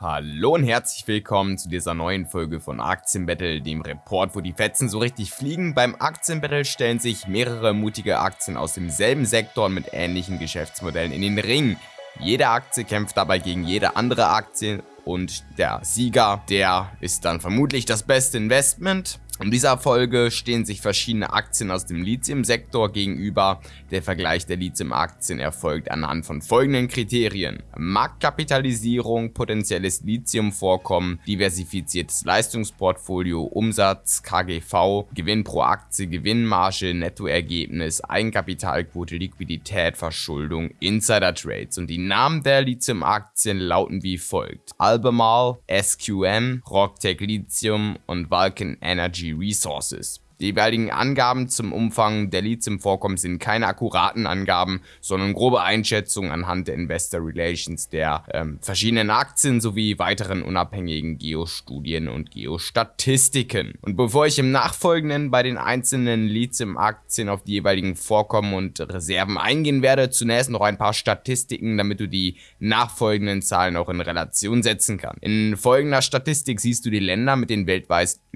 Hallo und herzlich willkommen zu dieser neuen Folge von Aktienbattle, dem Report, wo die Fetzen so richtig fliegen. Beim Aktienbattle stellen sich mehrere mutige Aktien aus demselben Sektor mit ähnlichen Geschäftsmodellen in den Ring. Jede Aktie kämpft dabei gegen jede andere Aktie und der Sieger, der ist dann vermutlich das beste Investment. In dieser Folge stehen sich verschiedene Aktien aus dem Lithium-Sektor gegenüber. Der Vergleich der Lithium-Aktien erfolgt anhand von folgenden Kriterien. Marktkapitalisierung, potenzielles Lithium-Vorkommen, diversifiziertes Leistungsportfolio, Umsatz, KGV, Gewinn pro Aktie, Gewinnmarge, Nettoergebnis, Eigenkapitalquote, Liquidität, Verschuldung, Insider-Trades. Und die Namen der Lithium-Aktien lauten wie folgt. Albemarle, SQM, Rocktech Lithium und Vulcan Energy resources Die jeweiligen Angaben zum Umfang der Leads im Vorkommen sind keine akkuraten Angaben, sondern grobe Einschätzungen anhand der Investor Relations der ähm, verschiedenen Aktien sowie weiteren unabhängigen Geostudien und Geostatistiken. Und bevor ich im Nachfolgenden bei den einzelnen Leads im Aktien auf die jeweiligen Vorkommen und Reserven eingehen werde, zunächst noch ein paar Statistiken, damit du die nachfolgenden Zahlen auch in Relation setzen kannst. In folgender Statistik siehst du die Länder mit den weltweit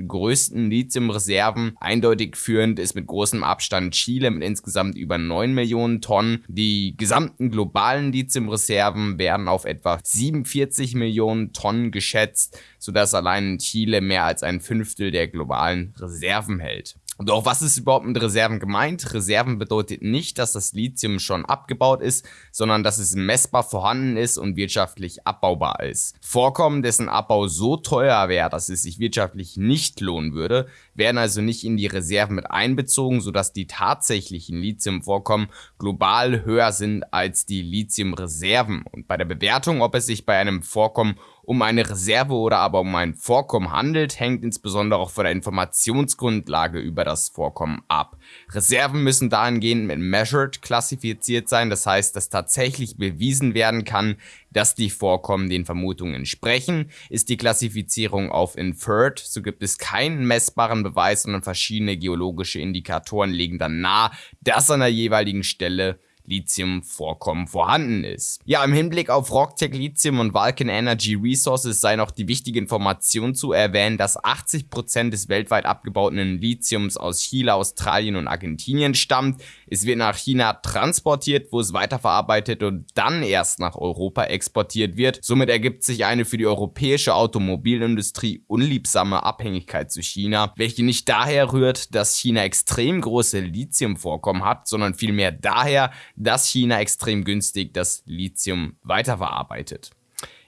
größten Lithium-Reserven Eindeutig führend ist mit großem Abstand Chile mit insgesamt über 9 Millionen Tonnen. Die gesamten globalen Lithiumreserven werden auf etwa 47 Millionen Tonnen geschätzt, sodass allein Chile mehr als ein Fünftel der globalen Reserven hält. Doch was ist überhaupt mit Reserven gemeint? Reserven bedeutet nicht, dass das Lithium schon abgebaut ist, sondern dass es messbar vorhanden ist und wirtschaftlich abbaubar ist. Vorkommen, dessen Abbau so teuer wäre, dass es sich wirtschaftlich nicht lohnen würde, werden also nicht in die Reserven mit einbezogen, sodass die tatsächlichen Lithiumvorkommen global höher sind als die Lithiumreserven. Und bei der Bewertung, ob es sich bei einem Vorkommen um eine Reserve oder aber um ein Vorkommen handelt, hängt insbesondere auch von der Informationsgrundlage über das Vorkommen ab. Reserven müssen dahingehend mit Measured klassifiziert sein, das heißt, dass tatsächlich bewiesen werden kann, dass die Vorkommen den Vermutungen entsprechen. Ist die Klassifizierung auf Inferred, so gibt es keinen messbaren Beweis, sondern verschiedene geologische Indikatoren legen dann nahe, dass an der jeweiligen Stelle Lithium-Vorkommen vorhanden ist. Ja, im Hinblick auf Rocktech Lithium und Vulcan Energy Resources sei noch die wichtige Information zu erwähnen, dass 80% des weltweit abgebauten Lithiums aus Chile, Australien und Argentinien stammt. Es wird nach China transportiert, wo es weiterverarbeitet und dann erst nach Europa exportiert wird. Somit ergibt sich eine für die europäische Automobilindustrie unliebsame Abhängigkeit zu China, welche nicht daher rührt, dass China extrem große Lithiumvorkommen hat, sondern vielmehr daher, dass China extrem günstig das Lithium weiterverarbeitet.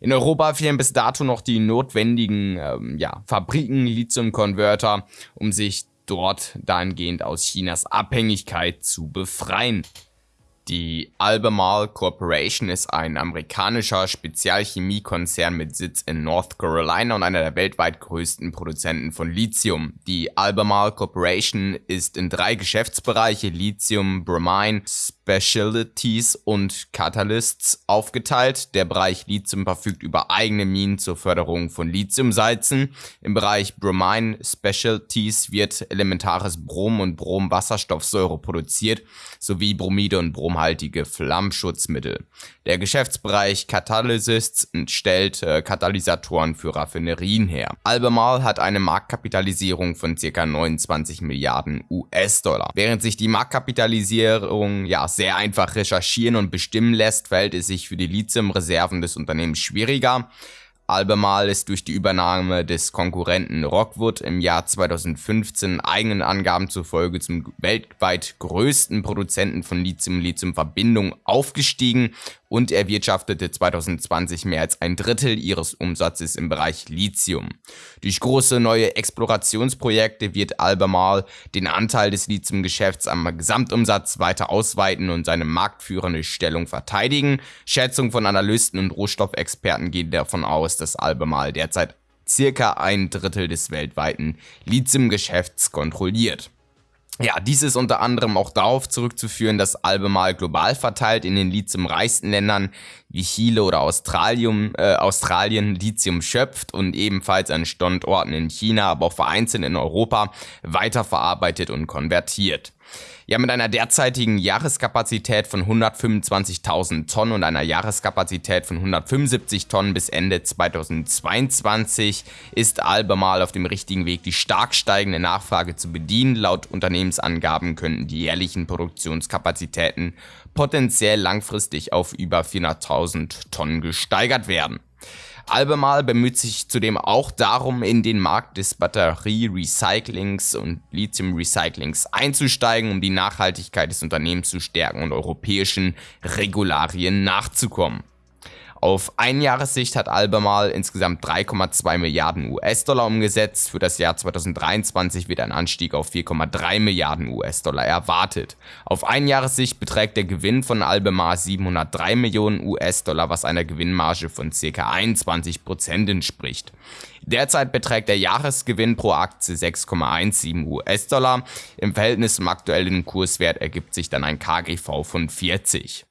In Europa fehlen bis dato noch die notwendigen ähm, ja, Fabriken, Lithium-Converter, um sich dort dahingehend aus Chinas Abhängigkeit zu befreien. Die Albemarle Corporation ist ein amerikanischer Spezialchemiekonzern mit Sitz in North Carolina und einer der weltweit größten Produzenten von Lithium. Die Albemarle Corporation ist in drei Geschäftsbereiche Lithium, Bromine, Specialties und Catalysts aufgeteilt. Der Bereich Lithium verfügt über eigene Minen zur Förderung von Lithiumsalzen. Im Bereich Bromine Specialties wird elementares Brom und Bromwasserstoffsäure produziert, sowie Bromide und bromhaltige Flammschutzmittel. Der Geschäftsbereich Catalysts stellt äh, Katalysatoren für Raffinerien her. Albemarle hat eine Marktkapitalisierung von ca. 29 Milliarden US-Dollar. Während sich die Marktkapitalisierung ja sehr einfach recherchieren und bestimmen lässt, verhält es sich für die Lithium-Reserven des Unternehmens schwieriger. Albemarle ist durch die Übernahme des Konkurrenten Rockwood im Jahr 2015 eigenen Angaben zufolge zum weltweit größten Produzenten von Lithium-Lithium-Verbindungen aufgestiegen und erwirtschaftete 2020 mehr als ein Drittel ihres Umsatzes im Bereich Lithium. Durch große neue Explorationsprojekte wird Albemarle den Anteil des Lithiumgeschäfts am Gesamtumsatz weiter ausweiten und seine marktführende Stellung verteidigen. Schätzungen von Analysten und Rohstoffexperten gehen davon aus, dass Albemarle derzeit circa ein Drittel des weltweiten Lithiumgeschäfts kontrolliert. Ja, dies ist unter anderem auch darauf zurückzuführen, dass Albemarle global verteilt in den lithiumreichsten Ländern wie Chile oder Australien, äh, Australien Lithium schöpft und ebenfalls an Standorten in China, aber auch vereinzelt in Europa weiterverarbeitet und konvertiert. Ja, mit einer derzeitigen Jahreskapazität von 125.000 Tonnen und einer Jahreskapazität von 175 Tonnen bis Ende 2022 ist Albemarle auf dem richtigen Weg, die stark steigende Nachfrage zu bedienen. Laut Unternehmensangaben könnten die jährlichen Produktionskapazitäten potenziell langfristig auf über 400.000 Tonnen gesteigert werden. Albemarle bemüht sich zudem auch darum, in den Markt des Batterie-Recyclings und Lithium-Recyclings einzusteigen, um die Nachhaltigkeit des Unternehmens zu stärken und europäischen Regularien nachzukommen. Auf Einjahressicht hat Albemarle insgesamt 3,2 Milliarden US-Dollar umgesetzt. Für das Jahr 2023 wird ein Anstieg auf 4,3 Milliarden US-Dollar erwartet. Auf Einjahressicht beträgt der Gewinn von Albemarle 703 Millionen US-Dollar, was einer Gewinnmarge von ca. 21% entspricht. Derzeit beträgt der Jahresgewinn pro Aktie 6,17 US-Dollar. Im Verhältnis zum aktuellen Kurswert ergibt sich dann ein KGV von 40.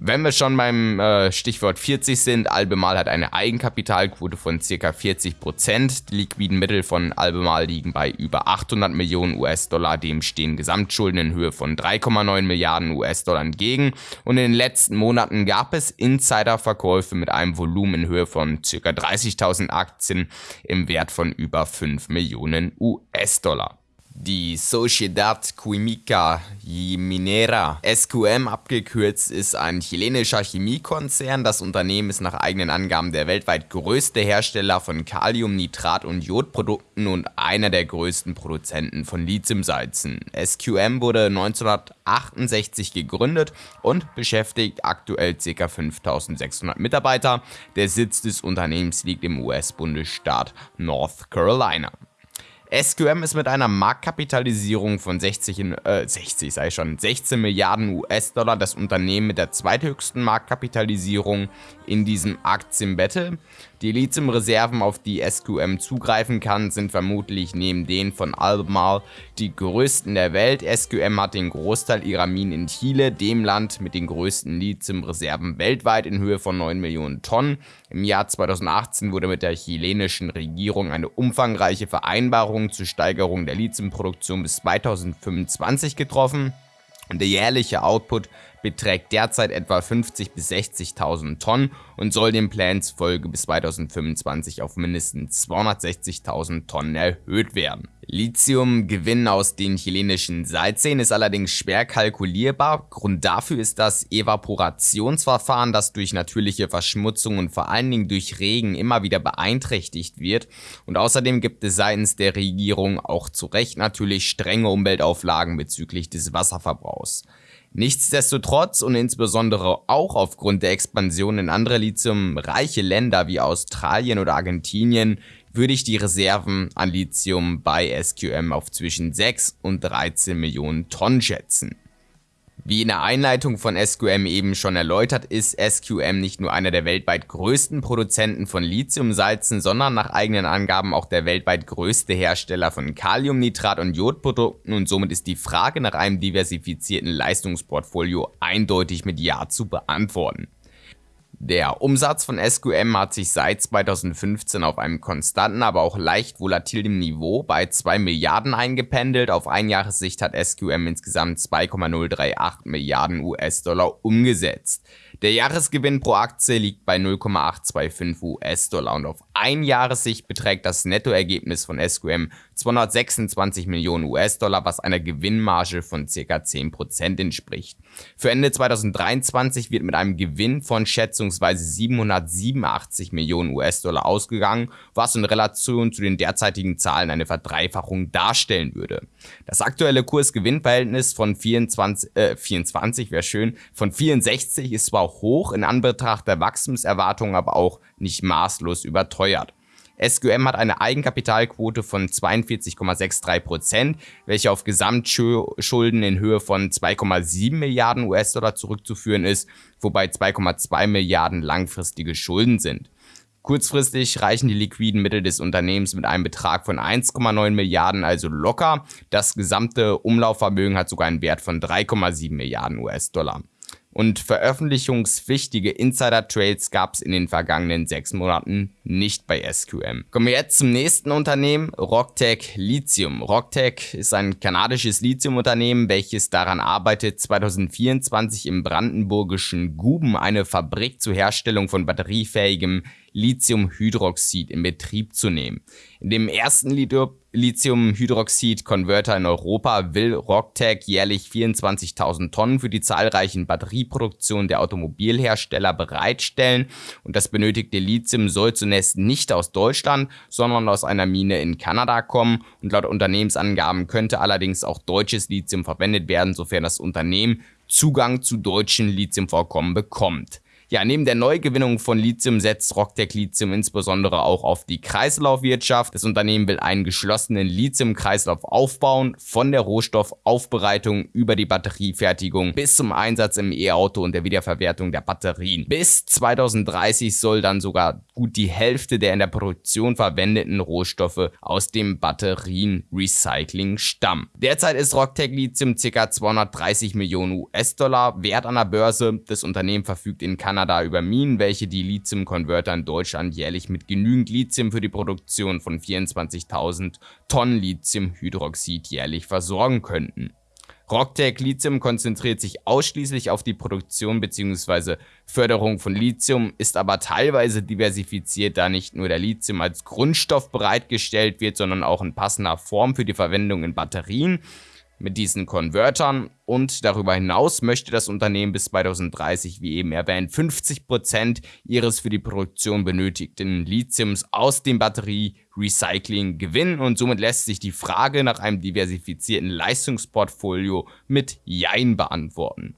Wenn wir schon beim äh, Stichwort 40 sind, Albemal hat eine Eigenkapitalquote von ca. 40%. Die liquiden Mittel von Albemal liegen bei über 800 Millionen US-Dollar. Dem stehen Gesamtschulden in Höhe von 3,9 Milliarden US-Dollar entgegen. Und in den letzten Monaten gab es Insiderverkäufe mit einem Volumen in Höhe von ca. 30.000 Aktien im Wert von über 5 Millionen US-Dollar. Die Sociedad Química y Minera, SQM abgekürzt, ist ein chilenischer Chemiekonzern. Das Unternehmen ist nach eigenen Angaben der weltweit größte Hersteller von Kalium, Nitrat und Jodprodukten und einer der größten Produzenten von Lithiumsalzen. SQM wurde 1968 gegründet und beschäftigt aktuell ca. 5600 Mitarbeiter. Der Sitz des Unternehmens liegt im US-Bundesstaat North Carolina. SQM ist mit einer Marktkapitalisierung von 60, in, äh, 60 sei schon, 16 Milliarden US-Dollar das Unternehmen mit der zweithöchsten Marktkapitalisierung in diesem Aktienbattle. Die Lithium-Reserven, auf die SQM zugreifen kann, sind vermutlich neben denen von Albemarle die größten der Welt. SQM hat den Großteil ihrer Minen in Chile, dem Land mit den größten Lithium-Reserven weltweit in Höhe von 9 Millionen Tonnen. Im Jahr 2018 wurde mit der chilenischen Regierung eine umfangreiche Vereinbarung zur Steigerung der Lithiumproduktion bis 2025 getroffen. Der jährliche Output beträgt derzeit etwa 50 bis 60.000 Tonnen und soll den Plänen zufolge bis 2025 auf mindestens 260.000 Tonnen erhöht werden. Lithiumgewinn aus den chilenischen Salzseen ist allerdings schwer kalkulierbar. Grund dafür ist das Evaporationsverfahren, das durch natürliche Verschmutzung und vor allen Dingen durch Regen immer wieder beeinträchtigt wird. Und außerdem gibt es seitens der Regierung auch zu Recht natürlich strenge Umweltauflagen bezüglich des Wasserverbrauchs. Nichtsdestotrotz und insbesondere auch aufgrund der Expansion in andere lithiumreiche Länder wie Australien oder Argentinien würde ich die Reserven an Lithium bei SQM auf zwischen 6 und 13 Millionen Tonnen schätzen. Wie in der Einleitung von SQM eben schon erläutert, ist SQM nicht nur einer der weltweit größten Produzenten von Lithiumsalzen, sondern nach eigenen Angaben auch der weltweit größte Hersteller von Kaliumnitrat und Jodprodukten und somit ist die Frage nach einem diversifizierten Leistungsportfolio eindeutig mit Ja zu beantworten. Der Umsatz von SQM hat sich seit 2015 auf einem konstanten, aber auch leicht volatilen Niveau bei 2 Milliarden eingependelt. Auf Einjahressicht hat SQM insgesamt 2,038 Milliarden US-Dollar umgesetzt. Der Jahresgewinn pro Aktie liegt bei 0,825 US-Dollar und auf Einjahressicht beträgt das Nettoergebnis von SQM 226 Millionen US-Dollar, was einer Gewinnmarge von ca. 10% entspricht. Für Ende 2023 wird mit einem Gewinn von schätzungsweise 787 Millionen US-Dollar ausgegangen, was in Relation zu den derzeitigen Zahlen eine Verdreifachung darstellen würde. Das aktuelle Kurs-Gewinn-Verhältnis von 24, äh, 24 wäre schön, von 64 ist zwar hoch, in Anbetracht der Wachstumserwartungen aber auch nicht maßlos überteuert. SQM hat eine Eigenkapitalquote von 42,63%, welche auf Gesamtschulden in Höhe von 2,7 Milliarden US-Dollar zurückzuführen ist, wobei 2,2 Milliarden langfristige Schulden sind. Kurzfristig reichen die liquiden Mittel des Unternehmens mit einem Betrag von 1,9 Milliarden also locker. Das gesamte Umlaufvermögen hat sogar einen Wert von 3,7 Milliarden US-Dollar. Und veröffentlichungspflichtige Insider-Trades gab es in den vergangenen sechs Monaten nicht bei SQM. Kommen wir jetzt zum nächsten Unternehmen, Rocktech Lithium. Rocktech ist ein kanadisches Lithiumunternehmen, welches daran arbeitet, 2024 im brandenburgischen Guben eine Fabrik zur Herstellung von batteriefähigem Lithiumhydroxid in Betrieb zu nehmen. In dem ersten Lithiumhydroxid-Konverter in Europa will Rocktech jährlich 24.000 Tonnen für die zahlreichen Batterieproduktionen der Automobilhersteller bereitstellen und das benötigte Lithium soll zunächst nicht aus Deutschland, sondern aus einer Mine in Kanada kommen und laut Unternehmensangaben könnte allerdings auch deutsches Lithium verwendet werden, sofern das Unternehmen Zugang zu deutschen Lithiumvorkommen bekommt. Ja, neben der Neugewinnung von Lithium setzt Rocktech Lithium insbesondere auch auf die Kreislaufwirtschaft. Das Unternehmen will einen geschlossenen Lithium-Kreislauf aufbauen, von der Rohstoffaufbereitung über die Batteriefertigung bis zum Einsatz im E-Auto und der Wiederverwertung der Batterien. Bis 2030 soll dann sogar gut die Hälfte der in der Produktion verwendeten Rohstoffe aus dem Batterien-Recycling stammen. Derzeit ist Rocktech Lithium ca. 230 Millionen US-Dollar wert an der Börse. Das Unternehmen verfügt in Kanada Kanada über Minen, welche die Lithium-Konverter in Deutschland jährlich mit genügend Lithium für die Produktion von 24.000 Tonnen Lithiumhydroxid jährlich versorgen könnten. Rocktech Lithium konzentriert sich ausschließlich auf die Produktion bzw. Förderung von Lithium, ist aber teilweise diversifiziert, da nicht nur der Lithium als Grundstoff bereitgestellt wird, sondern auch in passender Form für die Verwendung in Batterien mit diesen Konvertern und darüber hinaus möchte das Unternehmen bis 2030, wie eben erwähnt, 50% ihres für die Produktion benötigten Lithiums aus dem Batterie-Recycling gewinnen und somit lässt sich die Frage nach einem diversifizierten Leistungsportfolio mit Jein beantworten.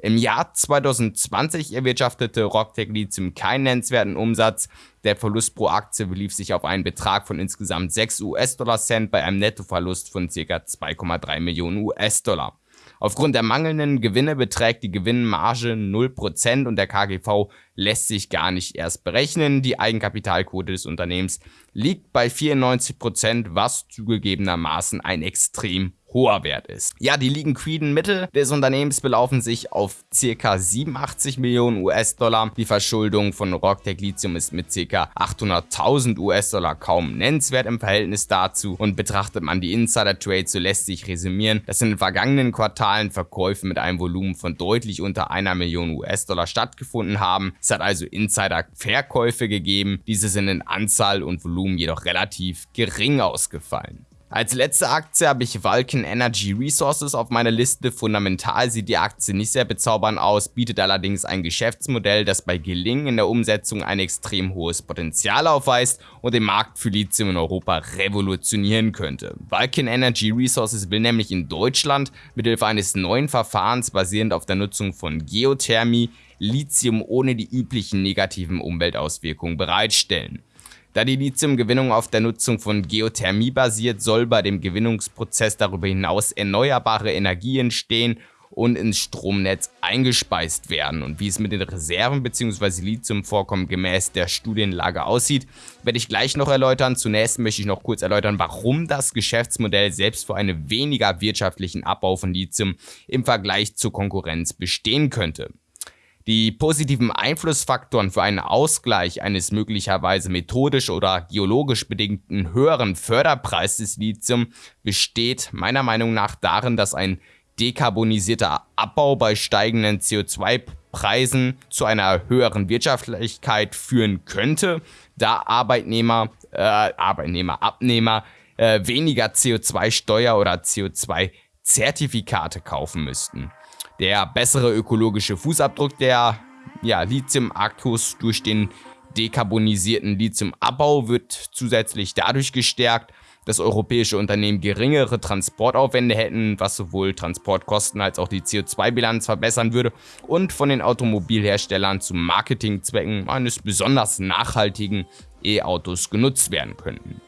Im Jahr 2020 erwirtschaftete Rocktech Lithium keinen nennenswerten Umsatz. Der Verlust pro Aktie belief sich auf einen Betrag von insgesamt 6 US-Dollar-Cent bei einem Nettoverlust von ca. 2,3 Millionen US-Dollar. Aufgrund der mangelnden Gewinne beträgt die Gewinnmarge 0% und der KGV lässt sich gar nicht erst berechnen. Die Eigenkapitalquote des Unternehmens liegt bei 94%, was zugegebenermaßen ein extrem hoher Wert ist. Ja, die liquiden Mittel des Unternehmens belaufen sich auf ca. 87 Millionen US-Dollar. Die Verschuldung von Rocktech Lithium ist mit ca. 800.000 US-Dollar kaum nennenswert im Verhältnis dazu und betrachtet man die Insider-Trades, so lässt sich resümieren, dass in den vergangenen Quartalen Verkäufe mit einem Volumen von deutlich unter einer Million US-Dollar stattgefunden haben. Es hat also Insider-Verkäufe gegeben, diese sind in Anzahl und Volumen jedoch relativ gering ausgefallen. Als letzte Aktie habe ich Vulcan Energy Resources auf meiner Liste. Fundamental sieht die Aktie nicht sehr bezaubernd aus, bietet allerdings ein Geschäftsmodell, das bei Gelingen in der Umsetzung ein extrem hohes Potenzial aufweist und den Markt für Lithium in Europa revolutionieren könnte. Vulcan Energy Resources will nämlich in Deutschland mithilfe eines neuen Verfahrens basierend auf der Nutzung von Geothermie Lithium ohne die üblichen negativen Umweltauswirkungen bereitstellen. Da die Lithiumgewinnung auf der Nutzung von Geothermie basiert, soll bei dem Gewinnungsprozess darüber hinaus erneuerbare Energie entstehen und ins Stromnetz eingespeist werden. Und wie es mit den Reserven bzw. Lithiumvorkommen gemäß der Studienlage aussieht, werde ich gleich noch erläutern. Zunächst möchte ich noch kurz erläutern, warum das Geschäftsmodell selbst für einen weniger wirtschaftlichen Abbau von Lithium im Vergleich zur Konkurrenz bestehen könnte. Die positiven Einflussfaktoren für einen Ausgleich eines möglicherweise methodisch oder geologisch bedingten höheren Förderpreis des Lithium besteht meiner Meinung nach darin, dass ein dekarbonisierter Abbau bei steigenden CO2-Preisen zu einer höheren Wirtschaftlichkeit führen könnte, da Arbeitnehmer, äh, Arbeitnehmer, Abnehmer äh, weniger CO2-Steuer oder CO2-Zertifikate kaufen müssten. Der bessere ökologische Fußabdruck der ja, Lithium-Akkus durch den dekarbonisierten Lithiumabbau wird zusätzlich dadurch gestärkt, dass europäische Unternehmen geringere Transportaufwände hätten, was sowohl Transportkosten als auch die CO2-Bilanz verbessern würde und von den Automobilherstellern zu Marketingzwecken eines besonders nachhaltigen E-Autos genutzt werden könnten.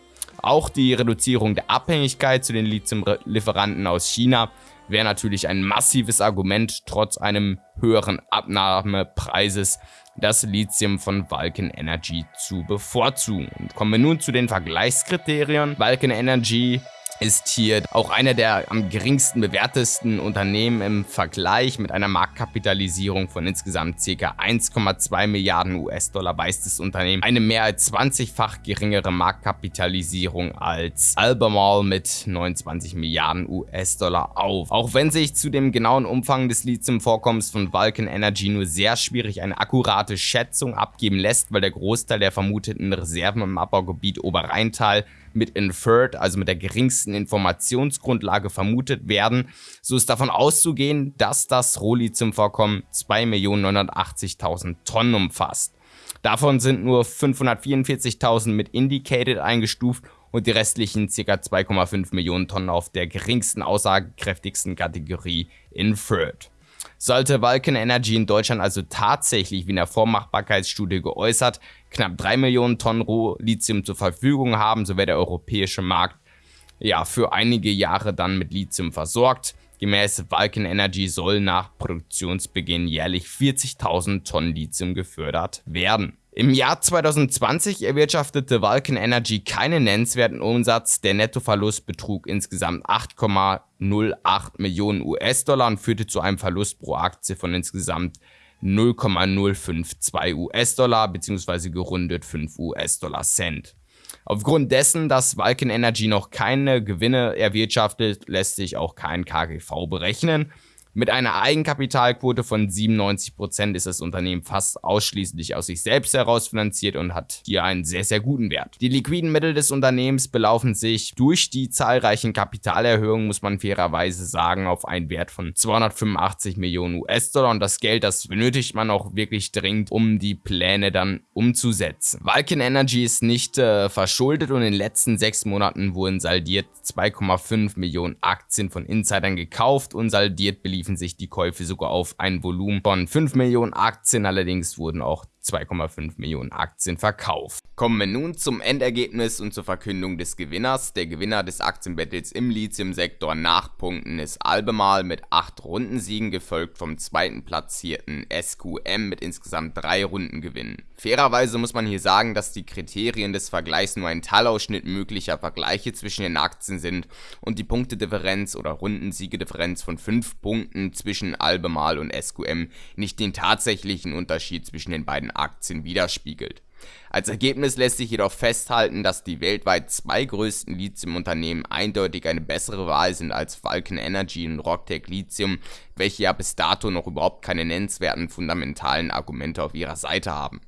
Auch die Reduzierung der Abhängigkeit zu den Lithiumlieferanten aus China wäre natürlich ein massives Argument, trotz einem höheren Abnahmepreises das Lithium von Vulcan Energy zu bevorzugen. Und kommen wir nun zu den Vergleichskriterien. Vulcan Energy ist hier auch einer der am geringsten bewertesten Unternehmen im Vergleich mit einer Marktkapitalisierung von insgesamt ca. 1,2 Milliarden US-Dollar weist das Unternehmen eine mehr als 20-fach geringere Marktkapitalisierung als Albemarle mit 29 Milliarden US-Dollar auf. Auch wenn sich zu dem genauen Umfang des Lithium-Vorkommens von Vulcan Energy nur sehr schwierig eine akkurate Schätzung abgeben lässt, weil der Großteil der vermuteten Reserven im Abbaugebiet Oberrheintal mit Inferred, also mit der geringsten Informationsgrundlage vermutet werden, so ist davon auszugehen, dass das Rohlithium-Vorkommen 2.980.000 Tonnen umfasst. Davon sind nur 544.000 mit Indicated eingestuft und die restlichen ca. 2,5 Millionen Tonnen auf der geringsten aussagekräftigsten Kategorie Inferred. Sollte Vulcan Energy in Deutschland also tatsächlich wie in der Vormachbarkeitsstudie geäußert knapp 3 Millionen Tonnen Rohlithium zur Verfügung haben, so wäre der europäische Markt ja für einige Jahre dann mit Lithium versorgt. Gemäß Vulcan Energy soll nach Produktionsbeginn jährlich 40.000 Tonnen Lithium gefördert werden. Im Jahr 2020 erwirtschaftete Vulcan Energy keinen nennenswerten Umsatz, der Nettoverlust betrug insgesamt 8,08 Millionen US-Dollar und führte zu einem Verlust pro Aktie von insgesamt 0,052 US-Dollar bzw. gerundet 5 US-Dollar Cent. Aufgrund dessen, dass Vulcan Energy noch keine Gewinne erwirtschaftet, lässt sich auch kein KGV berechnen. Mit einer Eigenkapitalquote von 97% ist das Unternehmen fast ausschließlich aus sich selbst heraus finanziert und hat hier einen sehr, sehr guten Wert. Die liquiden Mittel des Unternehmens belaufen sich durch die zahlreichen Kapitalerhöhungen, muss man fairerweise sagen, auf einen Wert von 285 Millionen US-Dollar und das Geld, das benötigt man auch wirklich dringend, um die Pläne dann umzusetzen. Vulcan Energy ist nicht äh, verschuldet und in den letzten sechs Monaten wurden saldiert 2,5 Millionen Aktien von Insidern gekauft und saldiert beliefen beliefen sich die Käufe sogar auf ein Volumen von 5 Millionen Aktien, allerdings wurden auch 2,5 Millionen Aktien verkauft. Kommen wir nun zum Endergebnis und zur Verkündung des Gewinners. Der Gewinner des Aktienbattles im Lithium-Sektor nach Punkten ist Albemarle mit 8 Rundensiegen, gefolgt vom zweiten platzierten SQM mit insgesamt 3 Rundengewinnen. Fairerweise muss man hier sagen, dass die Kriterien des Vergleichs nur ein Teilausschnitt möglicher Vergleiche zwischen den Aktien sind und die Punktedifferenz oder Rundensiegedifferenz von 5 Punkten zwischen Albemarle und SQM nicht den tatsächlichen Unterschied zwischen den beiden Aktien widerspiegelt. Als Ergebnis lässt sich jedoch festhalten, dass die weltweit zwei größten Lithium-Unternehmen eindeutig eine bessere Wahl sind als Vulcan Energy und Rocktech Lithium, welche ja bis dato noch überhaupt keine nennenswerten fundamentalen Argumente auf ihrer Seite haben.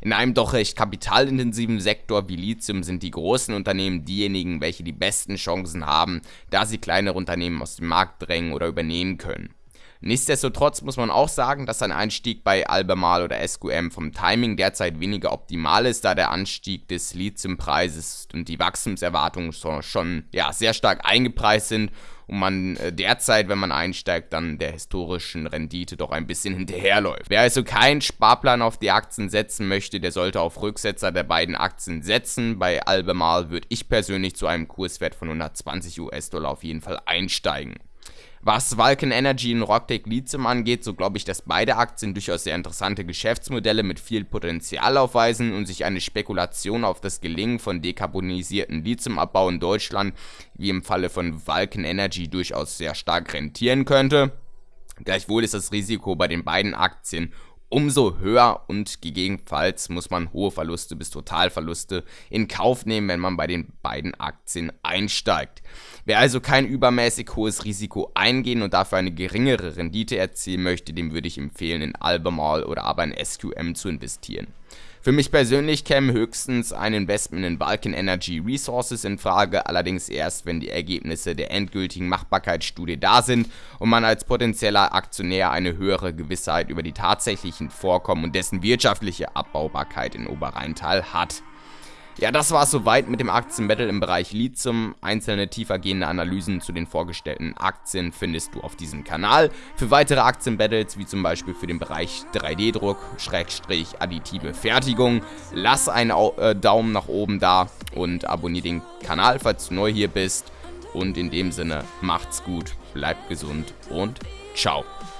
In einem doch recht kapitalintensiven Sektor wie Lithium sind die großen Unternehmen diejenigen, welche die besten Chancen haben, da sie kleinere Unternehmen aus dem Markt drängen oder übernehmen können. Nichtsdestotrotz muss man auch sagen, dass ein Einstieg bei Albemarle oder SQM vom Timing derzeit weniger optimal ist, da der Anstieg des Lithiumpreises und die Wachstumserwartungen schon ja, sehr stark eingepreist sind und man äh, derzeit, wenn man einsteigt, dann der historischen Rendite doch ein bisschen hinterherläuft. Wer also keinen Sparplan auf die Aktien setzen möchte, der sollte auf Rücksetzer der beiden Aktien setzen. Bei Albemarle würde ich persönlich zu einem Kurswert von 120 US-Dollar auf jeden Fall einsteigen. Was Vulcan Energy und Rocktech Lithium angeht, so glaube ich, dass beide Aktien durchaus sehr interessante Geschäftsmodelle mit viel Potenzial aufweisen und sich eine Spekulation auf das Gelingen von dekarbonisierten Lithiumabbau in Deutschland, wie im Falle von Vulcan Energy, durchaus sehr stark rentieren könnte. Gleichwohl ist das Risiko bei den beiden Aktien umso höher und gegebenenfalls muss man hohe Verluste bis Totalverluste in Kauf nehmen, wenn man bei den beiden Aktien einsteigt. Wer also kein übermäßig hohes Risiko eingehen und dafür eine geringere Rendite erzielen möchte, dem würde ich empfehlen, in Albemarle oder aber in SQM zu investieren. Für mich persönlich käme höchstens ein Investment in Vulcan Energy Resources in Frage, allerdings erst, wenn die Ergebnisse der endgültigen Machbarkeitsstudie da sind und man als potenzieller Aktionär eine höhere Gewissheit über die tatsächlichen Vorkommen und dessen wirtschaftliche Abbaubarkeit in Oberrheintal hat. Ja, das war es soweit mit dem Aktienbattle im Bereich Lithium. Einzelne tiefergehende Analysen zu den vorgestellten Aktien findest du auf diesem Kanal. Für weitere Aktienbattles, wie zum Beispiel für den Bereich 3D-Druck, Schrägstrich, additive Fertigung, lass einen äh, Daumen nach oben da und abonniere den Kanal, falls du neu hier bist. Und in dem Sinne, macht's gut, bleibt gesund und ciao.